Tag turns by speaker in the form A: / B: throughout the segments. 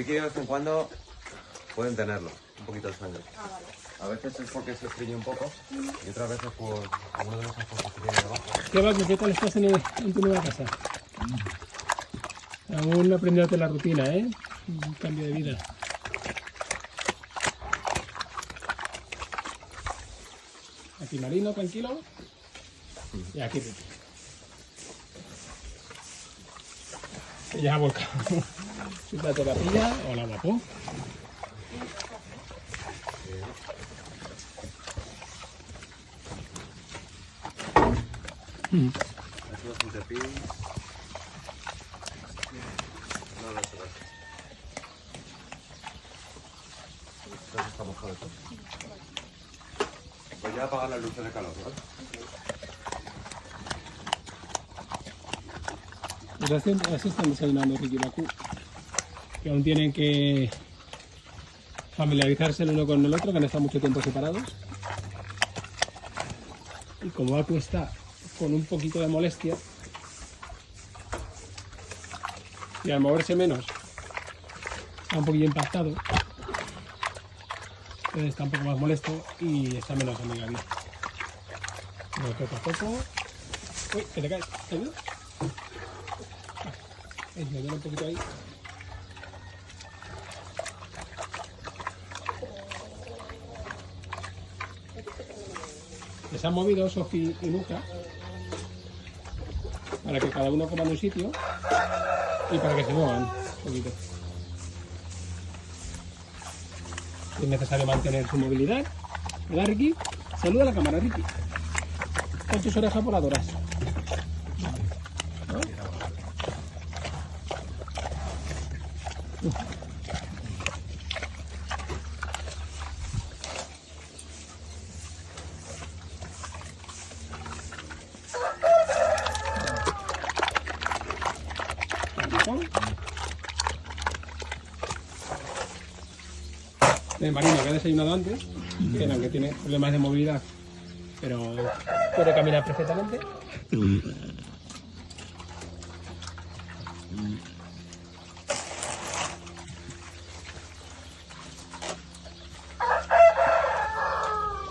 A: Ricky de vez en cuando pueden tenerlo, un poquito de sangre.
B: Ah, vale.
A: A veces es porque se estrella un poco y otras veces por alguno de los ojos que tiene debajo.
C: ¿Qué va? ¿Qué tal estás en, el- en tu nueva casa? Aún no aprendiéndote la rutina, ¿eh? Un cambio de vida. Aquí Marino, tranquilo. Y aquí Ricky. Ella ha volcado su plato de papilla. Hola, guapo.
A: Todo. Pues ya apagar las luces de calor, ¿vale?
C: Así, están desayunando Ricky Bakú, que aún tienen que familiarizarse el uno con el otro, que han estado mucho tiempo separados. Y como Baku está con un poquito de molestia, y al moverse menos, está un poquillo impactado, entonces está un poco más molesto y está menos amigable. Poco a poco... Uy, que te caes, ¿te ayudo? Me duele un poquito ahí. Les han movido Sofi y Luca para que cada uno coma en un sitio y para que se muevan un poquito. Es necesario mantener su movilidad. ¿Verdad, Ricky? Saluda a la cámara, Ricky. Con tus orejas voladoras. El marino que ha desayunado antes, que aunque tiene problemas de movilidad, pero puede caminar perfectamente.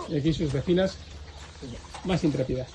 C: Y aquí sus vecinas más intrépidas.